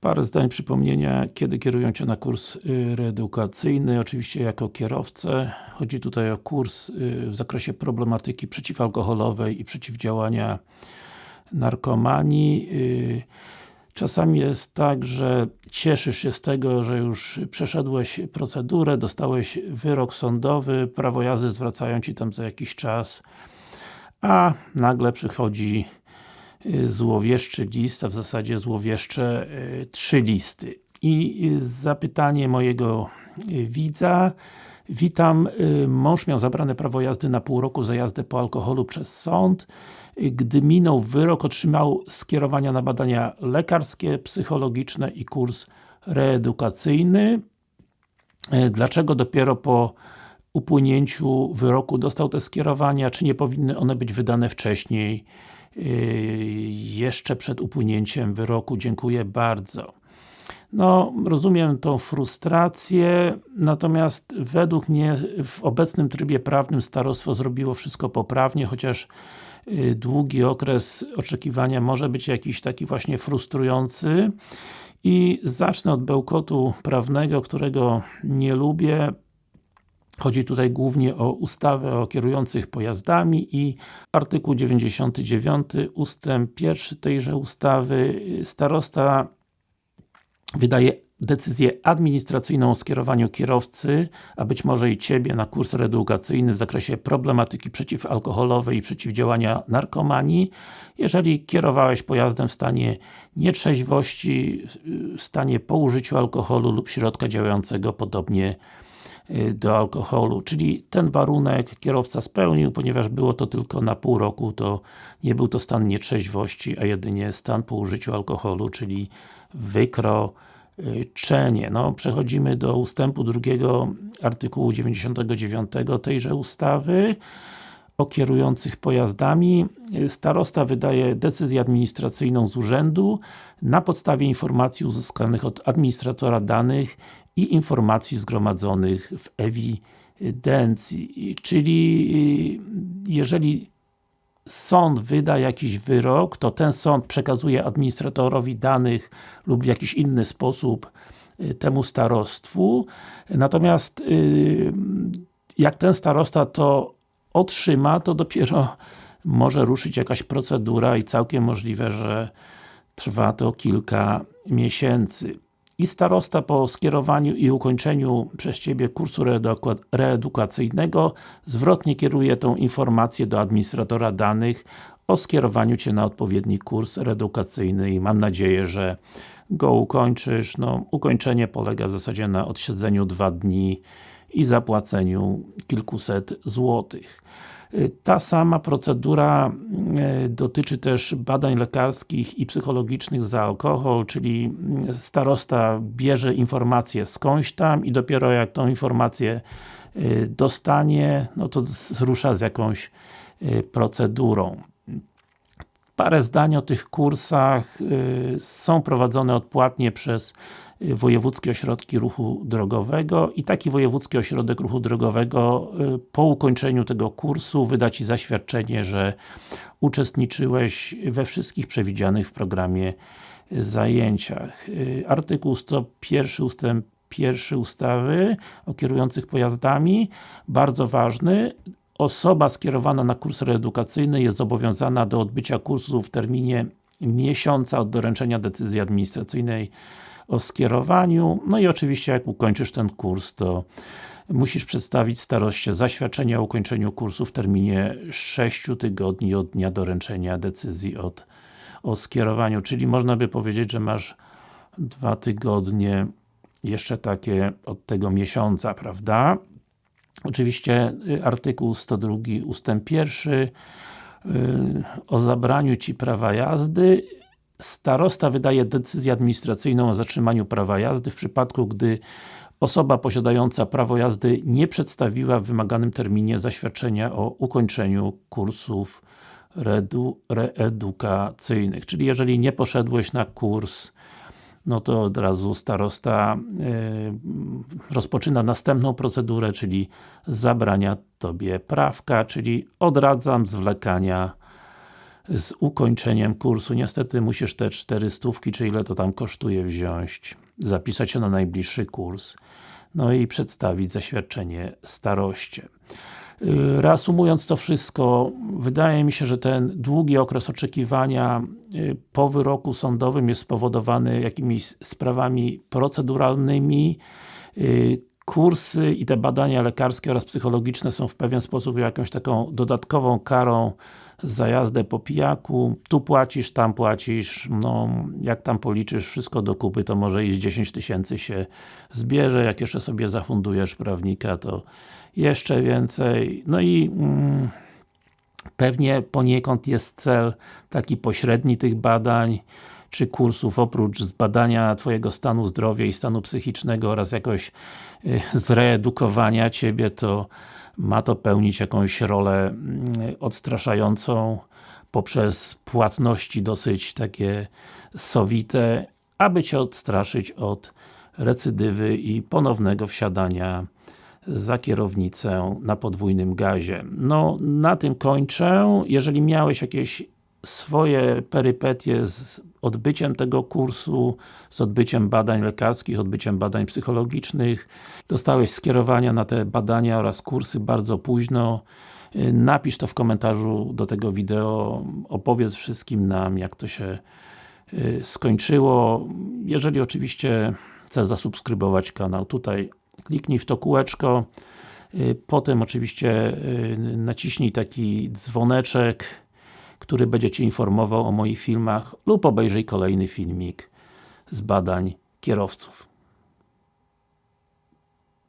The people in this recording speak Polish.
Parę zdań przypomnienia, kiedy kierują Cię na kurs y, reedukacyjny, oczywiście jako kierowcę. Chodzi tutaj o kurs y, w zakresie problematyki przeciwalkoholowej i przeciwdziałania narkomanii. Y, czasami jest tak, że cieszysz się z tego, że już przeszedłeś procedurę, dostałeś wyrok sądowy, prawo jazdy zwracają Ci tam za jakiś czas, a nagle przychodzi złowieszczy list, a w zasadzie złowieszcze y, trzy listy. I y, zapytanie mojego widza Witam, mąż miał zabrane prawo jazdy na pół roku za jazdę po alkoholu przez sąd. Gdy minął wyrok, otrzymał skierowania na badania lekarskie, psychologiczne i kurs reedukacyjny. Dlaczego dopiero po upłynięciu wyroku dostał te skierowania? Czy nie powinny one być wydane wcześniej? Yy, jeszcze przed upłynięciem wyroku. Dziękuję bardzo. No, rozumiem tą frustrację, natomiast według mnie w obecnym trybie prawnym starostwo zrobiło wszystko poprawnie, chociaż yy, długi okres oczekiwania może być jakiś taki właśnie frustrujący i zacznę od bełkotu prawnego, którego nie lubię Chodzi tutaj głównie o ustawę o kierujących pojazdami i artykuł 99 ustęp 1 tejże ustawy. Starosta wydaje decyzję administracyjną o skierowaniu kierowcy, a być może i Ciebie na kurs reedukacyjny w zakresie problematyki przeciwalkoholowej i przeciwdziałania narkomanii, jeżeli kierowałeś pojazdem w stanie nietrzeźwości, w stanie po użyciu alkoholu lub środka działającego podobnie do alkoholu, czyli ten warunek kierowca spełnił, ponieważ było to tylko na pół roku, to nie był to stan nietrzeźwości, a jedynie stan po użyciu alkoholu, czyli wykroczenie. No, przechodzimy do ustępu drugiego artykułu 99 tejże ustawy o kierujących pojazdami. Starosta wydaje decyzję administracyjną z urzędu na podstawie informacji uzyskanych od administratora danych i informacji zgromadzonych w ewidencji. Czyli jeżeli sąd wyda jakiś wyrok, to ten sąd przekazuje administratorowi danych lub w jakiś inny sposób y, temu starostwu. Natomiast y, jak ten starosta to otrzyma, to dopiero może ruszyć jakaś procedura i całkiem możliwe, że trwa to kilka miesięcy. I starosta po skierowaniu i ukończeniu przez Ciebie kursu reedukacyjnego zwrotnie kieruje tą informację do administratora danych o skierowaniu Cię na odpowiedni kurs reedukacyjny i mam nadzieję, że go ukończysz. No, ukończenie polega w zasadzie na odsiedzeniu dwa dni i zapłaceniu kilkuset złotych. Ta sama procedura e, dotyczy też badań lekarskich i psychologicznych za alkohol, czyli starosta bierze informację skądś tam i dopiero jak tą informację dostanie, no to rusza z jakąś procedurą. Parę zdań o tych kursach są prowadzone odpłatnie przez wojewódzkie ośrodki ruchu drogowego i taki wojewódzki ośrodek ruchu drogowego y, po ukończeniu tego kursu wyda Ci zaświadczenie, że uczestniczyłeś we wszystkich przewidzianych w programie zajęciach. Y, artykuł 101 ustęp 1 ustawy o kierujących pojazdami, bardzo ważny, osoba skierowana na kurs reedukacyjny jest zobowiązana do odbycia kursu w terminie miesiąca od doręczenia decyzji administracyjnej o skierowaniu. No i oczywiście jak ukończysz ten kurs, to musisz przedstawić staroście zaświadczenie o ukończeniu kursu w terminie 6 tygodni od dnia doręczenia decyzji od, o skierowaniu, czyli można by powiedzieć, że masz dwa tygodnie jeszcze takie od tego miesiąca, prawda? Oczywiście y, artykuł 102 ustęp 1 y, o zabraniu Ci prawa jazdy Starosta wydaje decyzję administracyjną o zatrzymaniu prawa jazdy w przypadku, gdy osoba posiadająca prawo jazdy nie przedstawiła w wymaganym terminie zaświadczenia o ukończeniu kursów reedukacyjnych. Czyli jeżeli nie poszedłeś na kurs, no to od razu starosta yy, rozpoczyna następną procedurę, czyli zabrania Tobie prawka, czyli odradzam zwlekania z ukończeniem kursu. Niestety musisz te 400, czy ile to tam kosztuje wziąć, zapisać się na najbliższy kurs, no i przedstawić zaświadczenie staroście. Y, reasumując to wszystko, wydaje mi się, że ten długi okres oczekiwania y, po wyroku sądowym jest spowodowany jakimiś sprawami proceduralnymi, y, kursy i te badania lekarskie oraz psychologiczne są w pewien sposób jakąś taką dodatkową karą za jazdę po pijaku. Tu płacisz, tam płacisz, no jak tam policzysz wszystko do kupy, to może i z 10 tysięcy się zbierze, jak jeszcze sobie zafundujesz prawnika, to jeszcze więcej. No i mm, pewnie poniekąd jest cel taki pośredni tych badań, czy kursów, oprócz zbadania Twojego stanu zdrowia i stanu psychicznego oraz jakoś y, zreedukowania Ciebie, to ma to pełnić jakąś rolę mm, odstraszającą poprzez płatności dosyć takie sowite, aby Cię odstraszyć od recydywy i ponownego wsiadania za kierownicę na podwójnym gazie. No, na tym kończę. Jeżeli miałeś jakieś swoje perypetie z odbyciem tego kursu, z odbyciem badań lekarskich, odbyciem badań psychologicznych. Dostałeś skierowania na te badania oraz kursy bardzo późno. Napisz to w komentarzu do tego wideo, opowiedz wszystkim nam, jak to się y, skończyło. Jeżeli oczywiście chcesz zasubskrybować kanał, tutaj kliknij w to kółeczko, y, potem oczywiście y, naciśnij taki dzwoneczek, który będzie Cię informował o moich filmach lub obejrzyj kolejny filmik z badań kierowców.